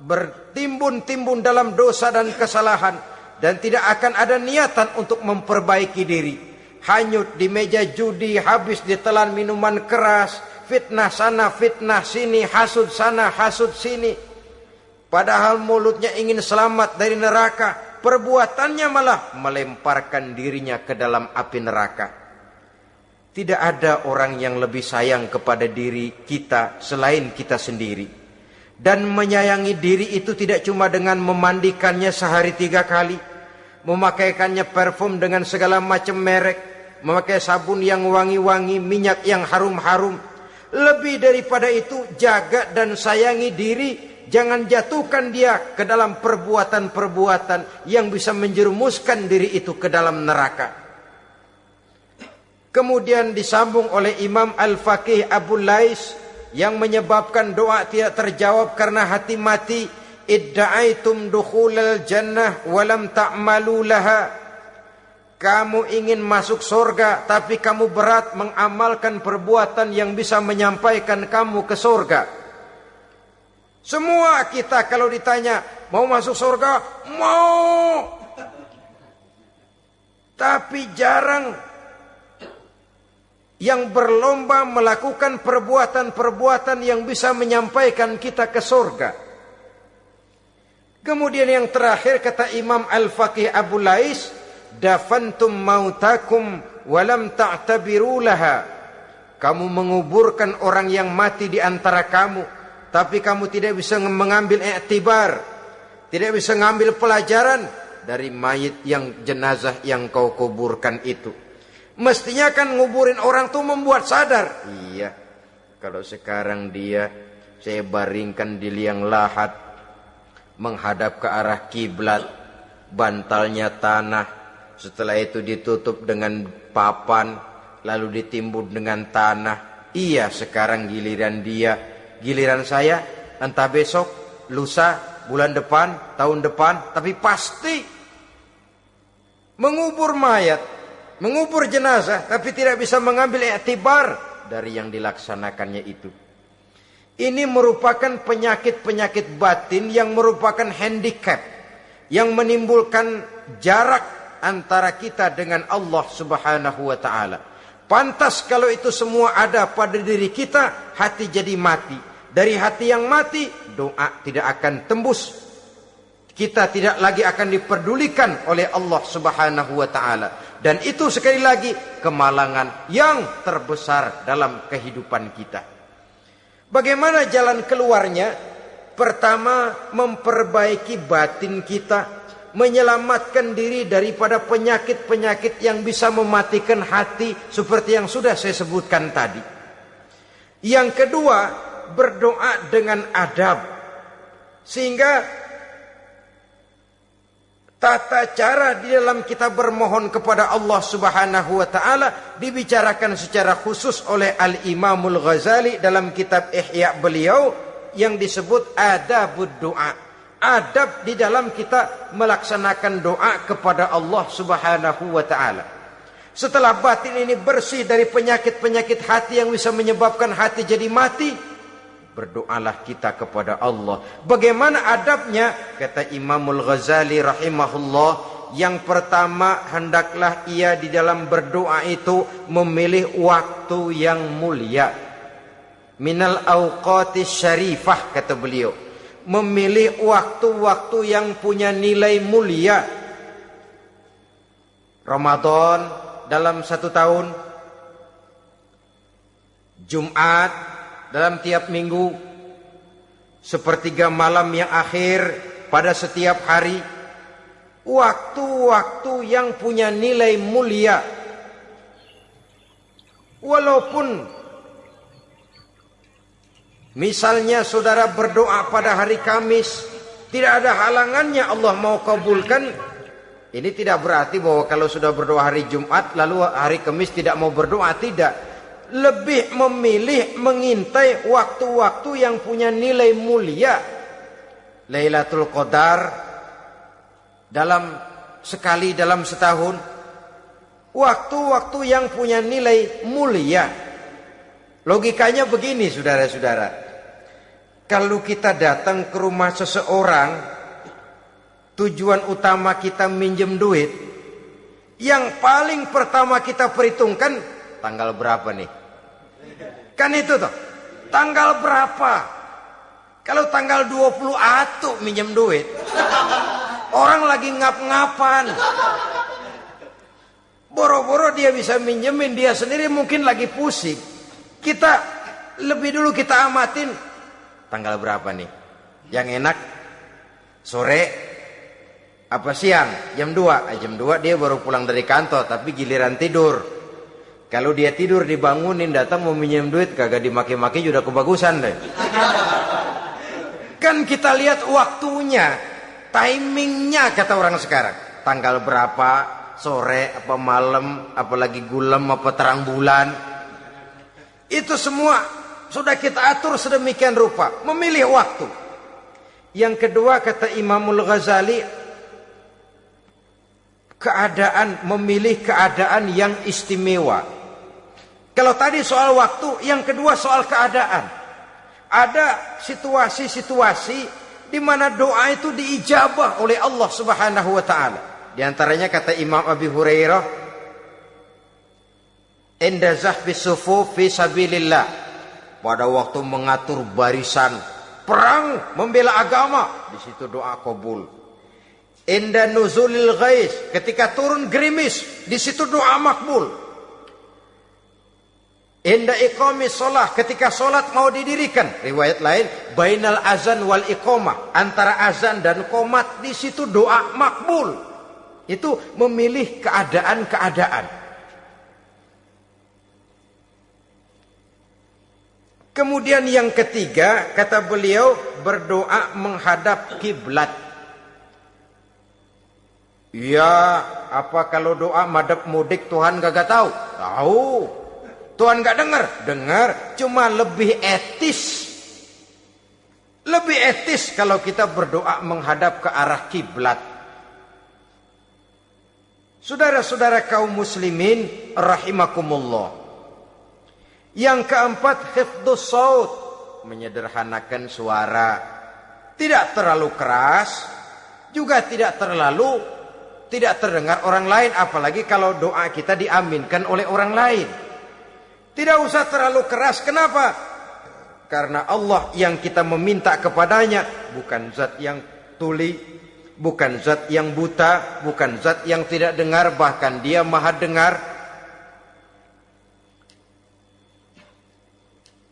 Bertimbun-timbun dalam dosa dan kesalahan. Dan tidak akan ada niatan untuk memperbaiki diri hanyut di meja judi, habis ditelan minuman keras, fitnah sana, fitnah sini, hasud sana, hasud sini. Padahal mulutnya ingin selamat dari neraka, perbuatannya malah melemparkan dirinya ke dalam api neraka. Tidak ada orang yang lebih sayang kepada diri kita selain kita sendiri. Dan menyayangi diri itu tidak cuma dengan memandikannya sehari tiga kali. Memakaikannya parfum dengan segala macam merek memakai sabun yang wangi-wangi, minyak yang harum-harum. Lebih daripada itu, jaga dan sayangi diri. Jangan jatuhkan dia ke dalam perbuatan-perbuatan yang bisa menjerumuskan diri itu ke dalam neraka. Kemudian disambung oleh Imam Al-Faqih Abu Lais yang menyebabkan doa tidak terjawab karena hati mati. Idda'aitum dukhulal jannah walam ta'malu laha. Kamu ingin masuk surga tapi kamu berat mengamalkan perbuatan yang bisa menyampaikan kamu ke surga. Semua kita kalau ditanya mau masuk surga, mau. Tapi jarang yang berlomba melakukan perbuatan-perbuatan yang bisa menyampaikan kita ke surga. Kemudian yang terakhir kata Imam Al-Faqih Abu Lais, dafantum mautakum walam ta'tabiru laha kamu menguburkan orang yang mati di antara kamu tapi kamu tidak bisa mengambil iktibar tidak bisa mengambil pelajaran dari mayit yang jenazah yang kau kuburkan itu. Mestinya kan nguburin orang tuh membuat sadar. Iya. Kalau sekarang dia saya baringkan di liang lahat menghadap ke arah kiblat bantalnya tanah setelah itu ditutup dengan papan, lalu ditimbun dengan tanah. Iya, sekarang giliran dia, giliran saya, entah besok, lusa, bulan depan, tahun depan, tapi pasti mengubur mayat, mengubur jenazah, tapi tidak bisa mengambil iktibar dari yang dilaksanakannya itu. Ini merupakan penyakit-penyakit batin yang merupakan handicap yang menimbulkan jarak antara kita dengan Allah Subhanahu wa taala. Pantas kalau itu semua ada pada diri kita, hati jadi mati. Dari hati yang mati, doa tidak akan tembus. Kita tidak lagi akan diperdulikan oleh Allah Subhanahu wa taala. Dan itu sekali lagi kemalangan yang terbesar dalam kehidupan kita. Bagaimana jalan keluarnya? Pertama, memperbaiki batin kita, menyelamatkan diri daripada penyakit-penyakit yang bisa mematikan hati seperti yang sudah saya sebutkan tadi. Yang kedua, berdoa dengan adab. Sehingga tata cara di dalam kita bermohon kepada Allah Subhanahu wa taala dibicarakan secara khusus oleh Al Imamul Ghazali dalam kitab Ihya beliau yang disebut adabud doa. Adab di dalam kita melaksanakan doa kepada Allah Subhanahu wa taala. Setelah batin ini bersih dari penyakit-penyakit hati yang bisa menyebabkan hati jadi mati, berdoalah kita kepada Allah. Bagaimana adabnya? Kata Imamul Ghazali rahimahullah, yang pertama hendaklah ia di dalam berdoa itu memilih waktu yang mulia. Minal awqati syarifah kata beliau. Memilih waktu-waktu yang punya nilai mulia. Ramadan dalam satu tahun. Jumat dalam tiap minggu sepertiga malam yang akhir pada setiap hari waktu-waktu yang punya nilai mulia. Walaupun misalnya saudara berdoa pada hari Kamis tidak ada halangannya Allah mau kabulkan ini tidak berarti bahwa kalau sudah berdoa hari Jumat lalu hari Kamis tidak mau berdoa tidak lebih memilih mengintai waktu-waktu yang punya nilai mulia. Lailatul Qadar dalam sekali dalam setahun. Waktu-waktu yang punya nilai mulia. Logikanya begini saudara-saudara. Kalau kita datang ke rumah seseorang, tujuan utama kita minjem duit, yang paling pertama kita perhitungkan tanggal berapa nih? Kan itu tuh. Tanggal berapa? Kalau tanggal 20 atuh minjem duit. Orang lagi ngap-ngapan. Boro-boro dia bisa minjemin dia sendiri mungkin lagi pusing. Kita lebih dulu kita amatin tanggal berapa nih? Yang enak sore apa siang? Jam 2. Jam 2 dia baru pulang dari kantor tapi giliran tidur. Kalau dia tidur dibangunin datang mau minjem duit kagak dimaki-maki sudah kebagusan deh. Kan kita lihat waktunya, timingnya kata orang sekarang. Tanggal berapa, sore apa malam, apalagi gulam apa terang bulan. Itu semua sudah kita atur sedemikian rupa, memilih waktu. Yang kedua kata Imamul Ghazali keadaan memilih keadaan yang istimewa. Kalau tadi soal waktu, yang kedua soal keadaan. Ada situasi-situasi di mana doa itu diijabah oleh Allah Subhanahu wa taala. Di antaranya kata Imam Abi Hurairah, "Inda zahfi sufuf fi sabilillah." Pada waktu mengatur barisan perang membela agama, di situ doa kabul. Inda nuzulil ghais, ketika turun gerimis, di situ doa makbul. Inda iqami solah ketika solat mau didirikan. Riwayat lain, bainal azan wal iqamah. Antara azan dan komat di situ doa makbul. Itu memilih keadaan-keadaan. Kemudian yang ketiga, kata beliau, berdoa menghadap kiblat. Ya, apa kalau doa madep mudik Tuhan gak tahu? Tahu. Tuhan nggak dengar? Dengar, cuma lebih etis. Lebih etis kalau kita berdoa menghadap ke arah kiblat. Saudara-saudara kaum muslimin rahimakumullah. Yang keempat hifdus saut, menyederhanakan suara. Tidak terlalu keras, juga tidak terlalu tidak terdengar orang lain apalagi kalau doa kita diaminkan oleh orang lain. Tidak usah terlalu keras. Kenapa? Karena Allah yang kita meminta kepadanya bukan zat yang tuli, bukan zat yang buta, bukan zat yang tidak dengar, bahkan dia maha dengar.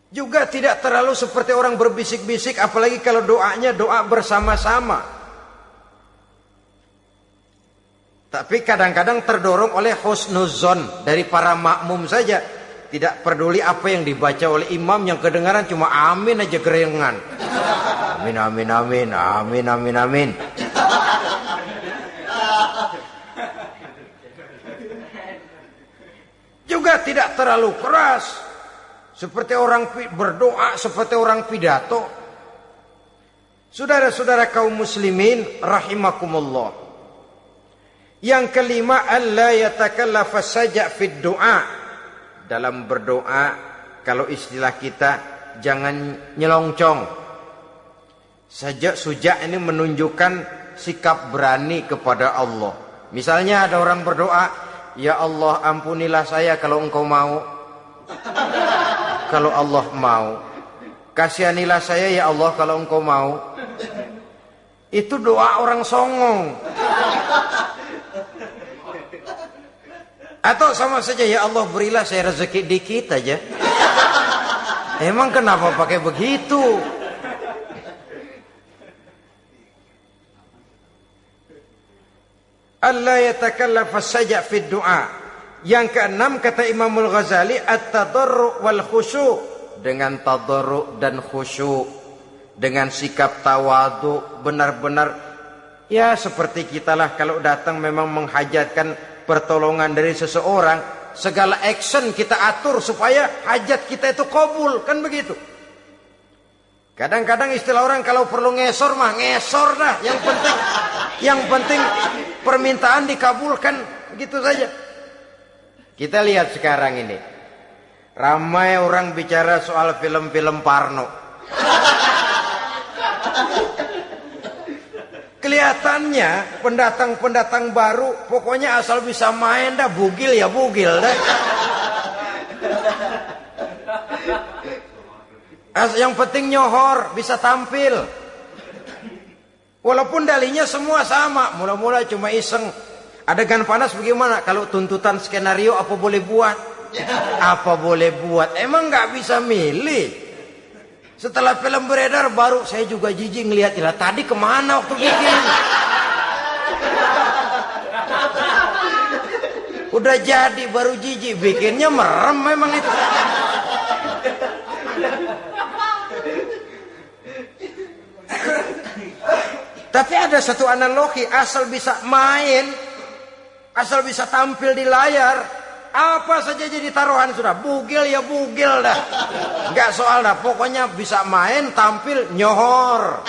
Juga tidak terlalu seperti orang berbisik-bisik, apalagi kalau doanya doa bersama-sama. Tapi kadang-kadang terdorong oleh husnuzon dari para makmum saja. Tidak peduli apa yang dibaca oleh imam yang kedengaran cuma amin aja gerengan. Amin amin amin amin amin amin. Juga tidak terlalu keras. Seperti orang berdoa, seperti orang pidato. Saudara-saudara kaum muslimin rahimakumullah. Yang kelima, alla yatakallafa saja fid doa. Dalam berdoa, kalau istilah kita, jangan nyelongcong. Sajak sujak ini menunjukkan sikap berani kepada Allah. Misalnya ada orang berdoa, Ya Allah ampunilah saya kalau engkau mau. Kalau Allah mau. Kasihanilah saya ya Allah kalau engkau mau. Itu doa orang songong. Atau sama saja ya Allah berilah saya rezeki dikit aja. Emang kenapa pakai begitu? Allah yatakallafa saja fi doa. Yang keenam kata Imamul Ghazali at-tadarru wal khusyu dengan tadarru dan khusyuk dengan sikap tawadu benar-benar ya seperti kita lah kalau datang memang menghajatkan pertolongan dari seseorang segala action kita atur supaya hajat kita itu kabul kan begitu kadang-kadang istilah orang kalau perlu ngesor mah ngesor dah yang penting yang penting permintaan dikabulkan gitu saja. Kita lihat sekarang ini. Ramai orang bicara soal film-film Parno. Kelihatannya pendatang-pendatang baru pokoknya asal bisa main dah bugil ya bugil dah. As yang penting nyohor bisa tampil. Walaupun dalihnya semua sama, mula-mula cuma iseng. Adegan panas bagaimana? Kalau tuntutan skenario apa boleh buat? Apa boleh buat? Emang nggak bisa milih. Setelah film beredar baru saya juga jijik ngeliat ilah tadi ke mana waktu bikin? Udah jadi baru jijik bikinnya merem memang itu. Tapi ada satu analogi, asal bisa main, asal bisa tampil di layar, apa saja jadi taruhan sudah. Bugil ya bugil dah. Enggak soal dah, pokoknya bisa main, tampil, nyohor.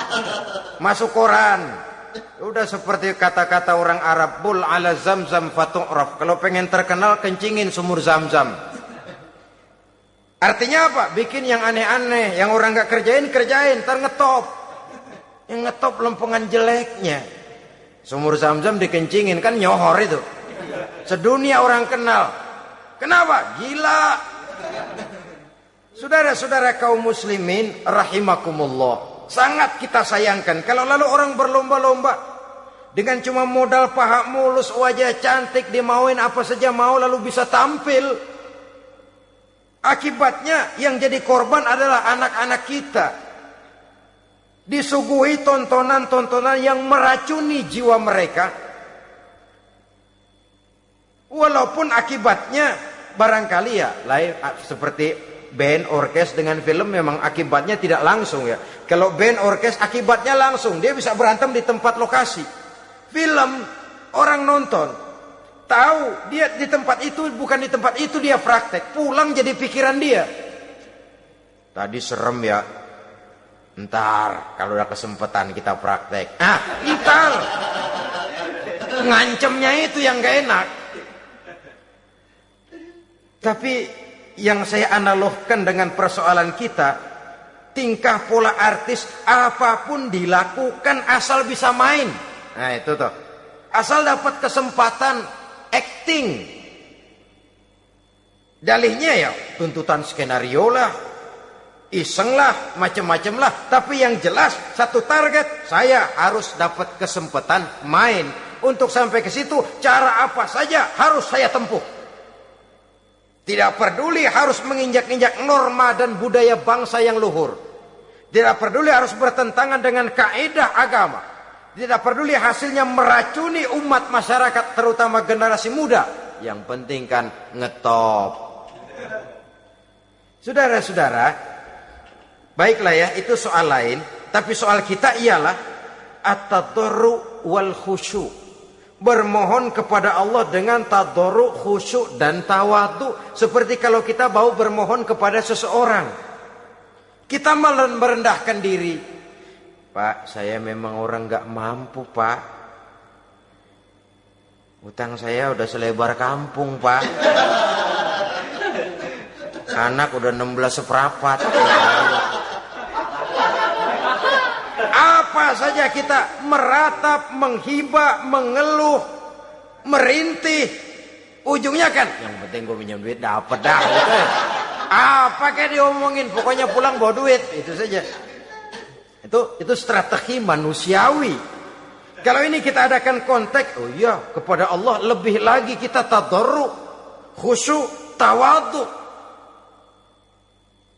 Masuk koran. Udah seperti kata-kata orang Arab, bul ala zamzam fatu'raf. Kalau pengen terkenal, kencingin sumur zamzam. Artinya apa? Bikin yang aneh-aneh, yang orang nggak kerjain, kerjain, ngetop. Yang ngetop lempengan jeleknya. Sumur zam-zam dikencingin kan nyohor itu. Sedunia orang kenal. Kenapa? Gila. Saudara-saudara kaum muslimin rahimakumullah. Sangat kita sayangkan kalau lalu orang berlomba-lomba dengan cuma modal paha mulus, wajah cantik, dimauin apa saja mau lalu bisa tampil. Akibatnya yang jadi korban adalah anak-anak kita disuguhi tontonan-tontonan yang meracuni jiwa mereka. Walaupun akibatnya barangkali ya lain seperti band orkes dengan film memang akibatnya tidak langsung ya. Kalau band orkes akibatnya langsung, dia bisa berantem di tempat lokasi. Film orang nonton tahu dia di tempat itu bukan di tempat itu dia praktek, pulang jadi pikiran dia. Tadi serem ya, Ntar kalau udah kesempatan kita praktek. Ah, ntar. Ngancemnya itu yang gak enak. Tapi yang saya analogkan dengan persoalan kita, tingkah pola artis apa pun dilakukan asal bisa main. Nah itu tuh. Asal dapat kesempatan acting. Dalihnya ya tuntutan skenario lah, Isenglah, macam-macam lah. Tapi yang jelas satu target, saya harus dapat kesempatan main. Untuk sampai ke situ, cara apa saja harus saya tempuh. Tidak peduli harus menginjak-injak norma dan budaya bangsa yang luhur. Tidak peduli harus bertentangan dengan kaedah agama. Tidak peduli hasilnya meracuni umat masyarakat terutama generasi muda. Yang penting kan ngetop. Saudara-saudara, baiklah ya itu soal lain. Tapi soal kita ialah at-tadarru wal khusyuk bermohon kepada Allah dengan tadoru, khusyuk dan tawadu. Seperti kalau kita mau bermohon kepada seseorang. Kita merendahkan diri. Pak, saya memang orang gak mampu, Pak. Utang saya udah selebar kampung, Pak. Anak udah 16 seprapat. Apa saja kita meratap, menghibah, mengeluh, merintih. Ujungnya kan, yang penting gue minjem duit dapat dah. Apa kayak diomongin, pokoknya pulang bawa duit. Itu saja. Itu itu strategi manusiawi. Kalau ini kita adakan konteks, oh iya, kepada Allah lebih lagi kita tadarru, khusyuk, tawadu.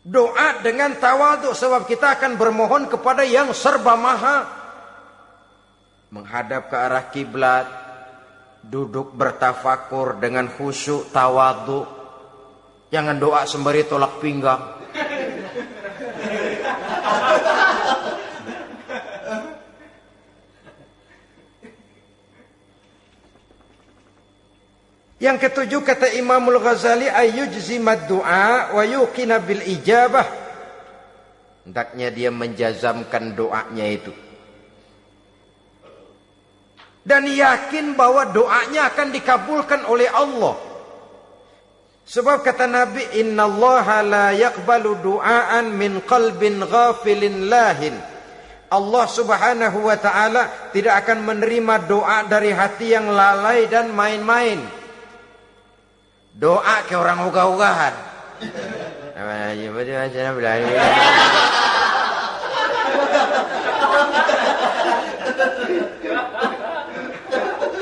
Doa dengan tawadu sebab kita akan bermohon kepada yang serba maha. Menghadap ke arah kiblat, duduk bertafakur dengan khusyuk tawadu. Jangan doa sembari tolak pinggang. Yang ketujuh kata Imamul Ghazali ayyujzimad du'a wa yuqina bil ijabah. Hendaknya dia menjazamkan doanya itu. Dan yakin bahwa doanya akan dikabulkan oleh Allah. Sebab kata Nabi, Inna Allah la yakbalu du'aan min qalbin ghafilin lahin. Allah subhanahu wa ta'ala tidak akan menerima doa dari hati yang lalai dan main-main. Doa ke orang ugah-ugahan.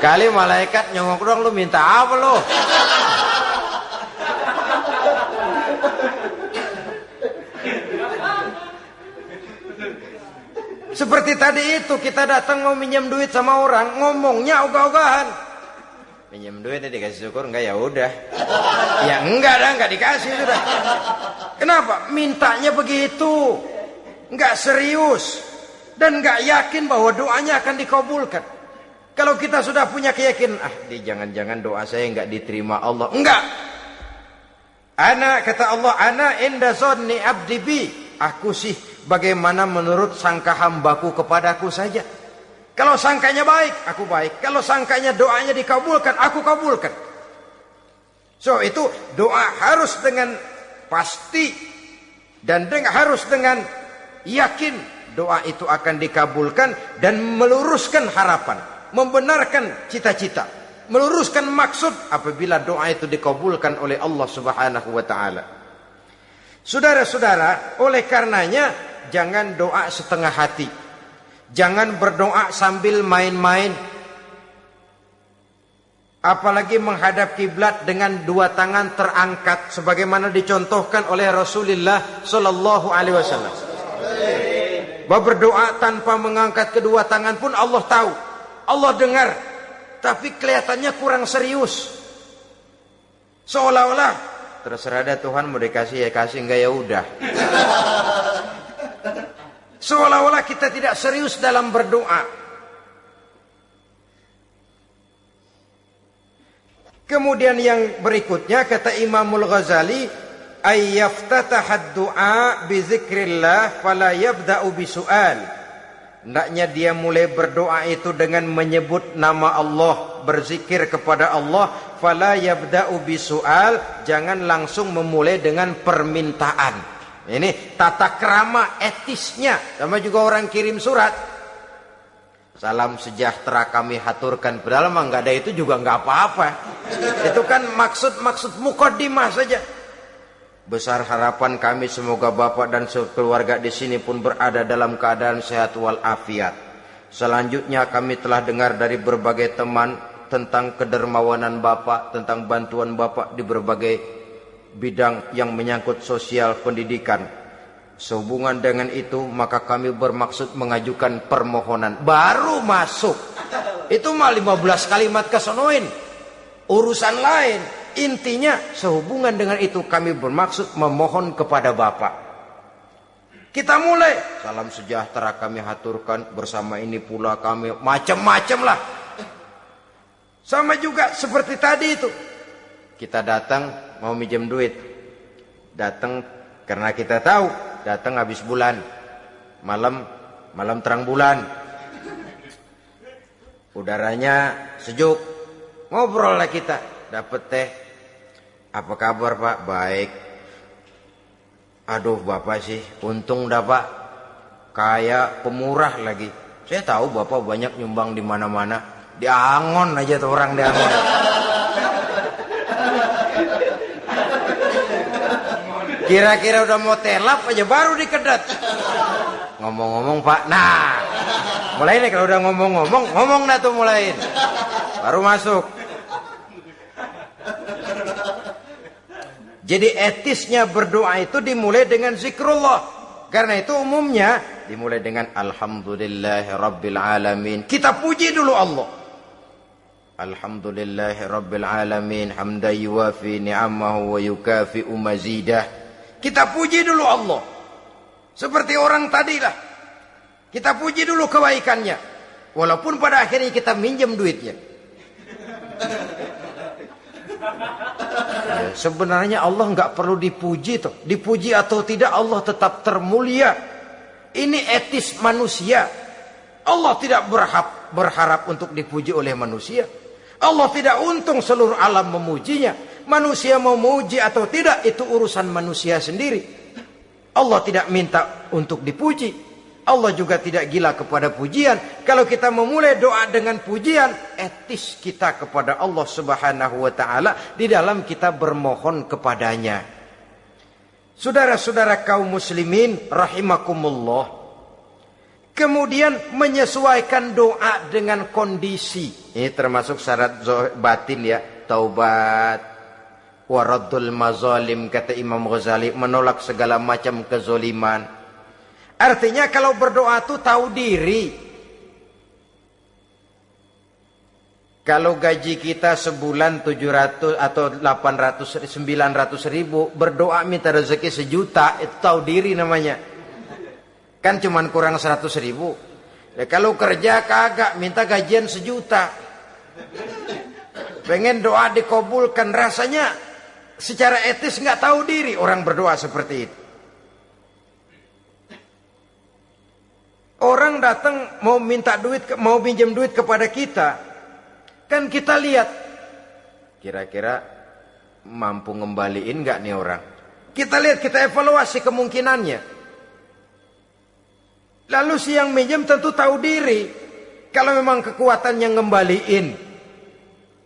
Kali malaikat nyongok dong lu minta apa lu? Seperti tadi itu kita datang mau minjem duit sama orang, ngomongnya ogah-ogahan minjem duit dikasih syukur enggak ya udah. Ya enggak dah enggak dikasih sudah. Kenapa? Mintanya begitu. Enggak serius. Dan enggak yakin bahwa doanya akan dikabulkan. Kalau kita sudah punya keyakinan ah di jangan-jangan doa saya enggak diterima Allah. Enggak. Ana kata Allah ana inda zonni abdi bi. Aku sih bagaimana menurut sangka hambaku kepadaku saja kalau sangkanya baik, aku baik. Kalau sangkanya doanya dikabulkan, aku kabulkan. So itu doa harus dengan pasti dan dengan, harus dengan yakin doa itu akan dikabulkan dan meluruskan harapan, membenarkan cita-cita, meluruskan maksud apabila doa itu dikabulkan oleh Allah Subhanahu wa taala. Saudara-saudara, oleh karenanya jangan doa setengah hati. Jangan berdoa sambil main-main. Apalagi menghadap kiblat dengan dua tangan terangkat sebagaimana dicontohkan oleh Rasulullah sallallahu alaihi wasallam. Bahwa berdoa tanpa mengangkat kedua tangan pun Allah tahu. Allah dengar. Tapi kelihatannya kurang serius. Seolah-olah terserah ada Tuhan mau dikasih ya kasih enggak ya udah. Seolah-olah kita tidak serius dalam berdoa. Kemudian yang berikutnya kata Imamul Ghazali, ayyaftatahad du'a bi zikrillah fala yabda'u bi su'al. Hendaknya dia mulai berdoa itu dengan menyebut nama Allah, berzikir kepada Allah, fala yabda'u bi su'al, jangan langsung memulai dengan permintaan. Ini tata kerama etisnya. Sama juga orang kirim surat. Salam sejahtera kami haturkan. Padahal mah nggak ada itu juga nggak apa-apa. Itu kan maksud-maksud mukodimah saja. Besar harapan kami semoga Bapak dan keluarga di sini pun berada dalam keadaan sehat walafiat. Selanjutnya kami telah dengar dari berbagai teman tentang kedermawanan Bapak, tentang bantuan Bapak di berbagai bidang yang menyangkut sosial pendidikan. Sehubungan dengan itu maka kami bermaksud mengajukan permohonan. Baru masuk. Itu mah 15 kalimat kesonoin. Urusan lain. Intinya sehubungan dengan itu kami bermaksud memohon kepada Bapak. Kita mulai. Salam sejahtera kami haturkan bersama ini pula kami macam-macam lah. Sama juga seperti tadi itu. Kita datang mau minjem duit. Datang karena kita tahu datang habis bulan. Malam malam terang bulan. Udaranya sejuk. Ngobrol lah kita dapat teh. Apa kabar Pak? Baik. Aduh Bapak sih, untung dah Pak. Kayak pemurah lagi. Saya tahu Bapak banyak nyumbang di mana-mana. Di Angon aja tuh orang di Kira-kira udah mau telap aja baru dikedat. Ngomong-ngomong Pak, nah mulai nih kalau udah ngomong-ngomong, ngomong dah tuh mulai. Baru masuk. Jadi etisnya berdoa itu dimulai dengan zikrullah. Karena itu umumnya dimulai dengan Alhamdulillahi Rabbil Alamin. Kita puji dulu Allah. Alhamdulillahi Rabbil Alamin. Hamda yuwafi ni'amahu wa yukafi'u mazidah. Kita puji dulu Allah. Seperti orang tadi lah. Kita puji dulu kebaikannya. Walaupun pada akhirnya kita minjem duitnya. Ya, sebenarnya Allah nggak perlu dipuji tuh. Dipuji atau tidak Allah tetap termulia. Ini etis manusia. Allah tidak berharap, berharap untuk dipuji oleh manusia. Allah tidak untung seluruh alam memujinya. Manusia mau memuji atau tidak itu urusan manusia sendiri. Allah tidak minta untuk dipuji. Allah juga tidak gila kepada pujian. Kalau kita memulai doa dengan pujian, etis kita kepada Allah Subhanahu wa taala di dalam kita bermohon kepadanya. Saudara-saudara kaum muslimin rahimakumullah. Kemudian menyesuaikan doa dengan kondisi. Ini termasuk syarat batin ya, taubat, waraddul mazalim kata Imam Ghazali menolak segala macam kezoliman Artinya kalau berdoa itu tahu diri. Kalau gaji kita sebulan 700 atau 800 900 ribu berdoa minta rezeki sejuta itu tahu diri namanya. Kan cuman kurang 100 ribu. Ya, kalau kerja kagak minta gajian sejuta. Pengen doa dikabulkan rasanya secara etis nggak tahu diri orang berdoa seperti itu. Orang datang mau minta duit, mau pinjam duit kepada kita. Kan kita lihat. Kira-kira mampu ngembaliin nggak nih orang. Kita lihat, kita evaluasi kemungkinannya. Lalu si yang minjem tentu tahu diri. Kalau memang kekuatannya ngembaliin.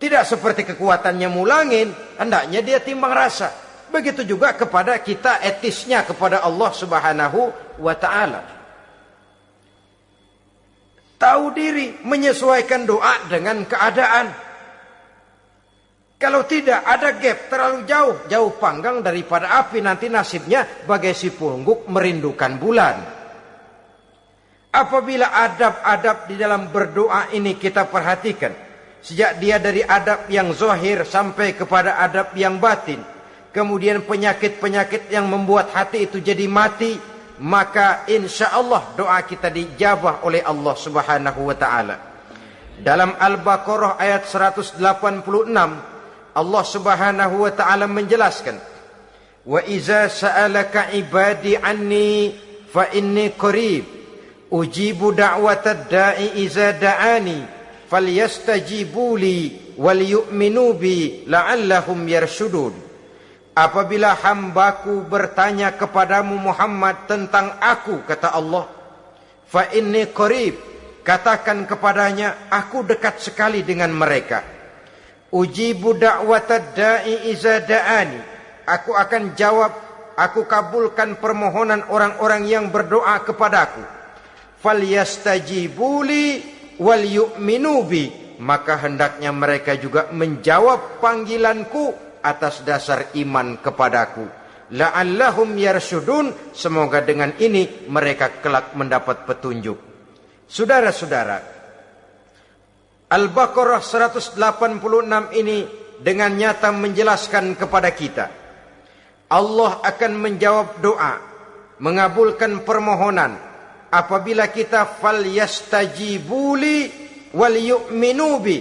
Tidak seperti kekuatannya mulangin. Hendaknya dia timbang rasa. Begitu juga kepada kita etisnya kepada Allah subhanahu wa ta'ala tahu diri, menyesuaikan doa dengan keadaan. Kalau tidak ada gap terlalu jauh, jauh panggang daripada api nanti nasibnya bagai si pungguk merindukan bulan. Apabila adab-adab di dalam berdoa ini kita perhatikan, sejak dia dari adab yang zohir sampai kepada adab yang batin, kemudian penyakit-penyakit yang membuat hati itu jadi mati, maka insya Allah doa kita dijabah oleh Allah Subhanahu wa taala. Dalam Al-Baqarah ayat 186 Allah Subhanahu wa taala menjelaskan Wa iza sa'alaka ibadi anni fa inni qarib ujibu da'watad da'i iza da'ani falyastajibu li wal yu'minu bi la'allahum yarshudun Apabila hambaku bertanya kepadamu Muhammad tentang aku, kata Allah. Fa inni qarib. Katakan kepadanya, aku dekat sekali dengan mereka. Ujibu da'watad da'i iza da'ani. Aku akan jawab aku kabulkan permohonan orang-orang yang berdoa kepadaku. Falyastajibuli wal yu'minu bi. Maka hendaknya mereka juga menjawab panggilanku atas dasar iman kepadaku. La'allahum yarsyudun. Semoga dengan ini mereka kelak mendapat petunjuk. Saudara-saudara, Al-Baqarah 186 ini dengan nyata menjelaskan kepada kita Allah akan menjawab doa, mengabulkan permohonan apabila kita fal yastajibuli wal yu'minu bi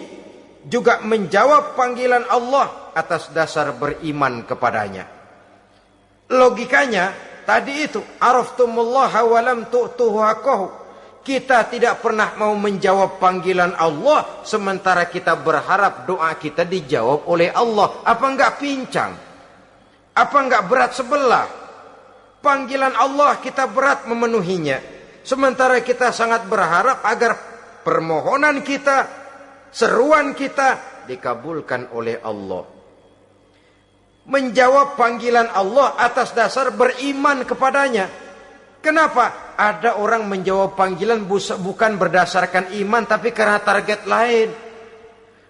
juga menjawab panggilan Allah atas dasar beriman kepadanya. Logikanya tadi itu araftumullaha wa lam. Kita tidak pernah mau menjawab panggilan Allah sementara kita berharap doa kita dijawab oleh Allah. Apa enggak pincang? Apa enggak berat sebelah? Panggilan Allah kita berat memenuhinya. Sementara kita sangat berharap agar permohonan kita, seruan kita dikabulkan oleh Allah. Menjawab panggilan Allah atas dasar beriman kepadanya. Kenapa? Ada orang menjawab panggilan bukan berdasarkan iman tapi karena target lain.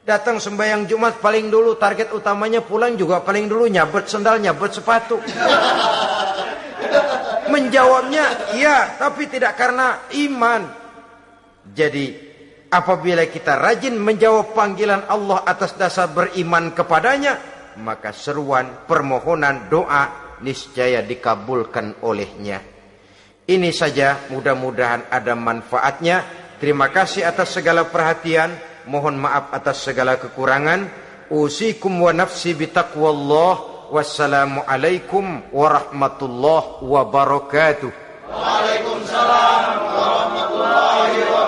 Datang sembahyang Jumat paling dulu target utamanya pulang juga paling dulu nyabet sendal, nyabet sepatu. Menjawabnya iya, tapi tidak karena iman. Jadi apabila kita rajin menjawab panggilan Allah atas dasar beriman kepadanya, maka seruan, permohonan, doa niscaya dikabulkan olehnya. Ini saja mudah-mudahan ada manfaatnya. Terima kasih atas segala perhatian. Mohon maaf atas segala kekurangan. Usikum wa nafsi bitaqwallah. Wassalamualaikum warahmatullahi wabarakatuh. Waalaikumsalam warahmatullahi wabarakatuh.